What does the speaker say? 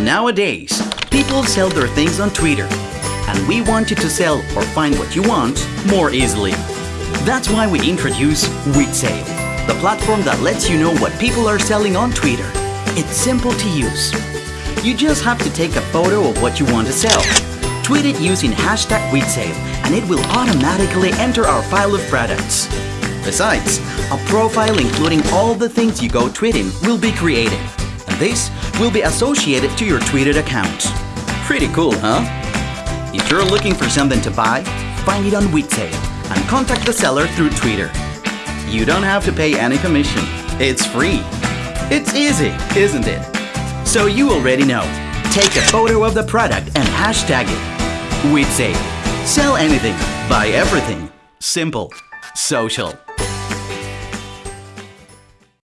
Nowadays, people sell their things on Twitter, and we want you to sell or find what you want more easily. That's why we introduce WheatSale, the platform that lets you know what people are selling on Twitter. It's simple to use. You just have to take a photo of what you want to sell, tweet it using hashtag WheatSale, and it will automatically enter our file of products. Besides, a profile including all the things you go tweeting will be created, this will be associated to your tweeted account. Pretty cool, huh? If you're looking for something to buy, find it on WheatSale and contact the seller through Twitter. You don't have to pay any commission. It's free. It's easy, isn't it? So you already know. Take a photo of the product and hashtag it. WheatSale. Sell anything, buy everything. Simple. Social.